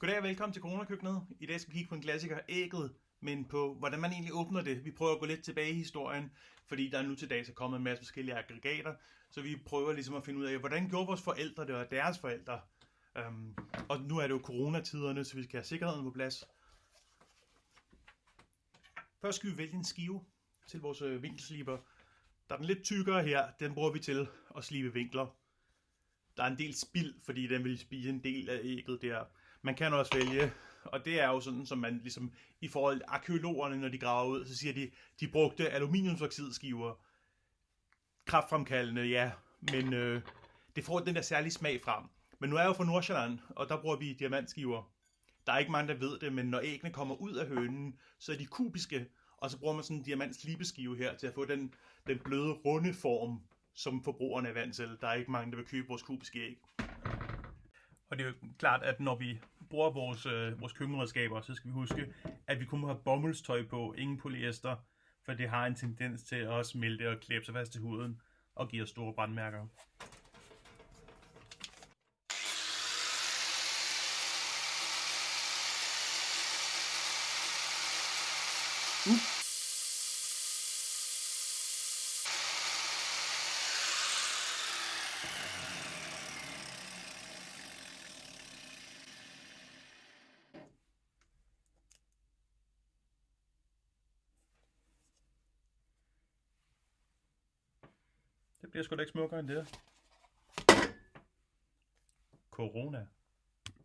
Goddag og velkommen til Corona-køkkenet. I dag skal vi kigge på en klassiker, ægget, men på hvordan man egentlig åbner det. Vi prøver at gå lidt tilbage i historien, fordi der er nu til dags er kommet en masse forskellige aggregater, så vi prøver ligesom at finde ud af, hvordan gjorde vores forældre det og deres forældre. Um, og nu er det jo coronatiderne, så vi skal have sikkerheden på plads. Først skal vi vælge en skive til vores øh, vinkelsliber. Der er den lidt tykkere her, den bruger vi til at slibe vinkler. Der er en del spild, fordi den vil spise en del af ægget der. Man kan også vælge, og det er jo sådan, som man ligesom, i forhold til arkeologerne, når de graver ud, så siger de, de brugte aluminiumsoxidskiver. Kraftfremkaldende, ja, men øh, det får den der særlige smag frem. Men nu er jeg jo fra Nordsjælland, og der bruger vi diamantskiver. Der er ikke mange, der ved det, men når æggene kommer ud af hønen, så er de kubiske, og så bruger man sådan en diamantslibesskive her til at få den, den bløde, runde form, som forbrugerne er vant til. Der er ikke mange, der vil købe vores kubiske æg. Og det er jo klart, at når vi bruger vores, øh, vores køkkenredskaber, så skal vi huske, at vi kun må have bomuldstøj på, ingen polyester, for det har en tendens til at smelte og klæbe sig fast til huden og give os store brandmærker. Uh. Det bliver sgu da ikke smukkere end det. Corona.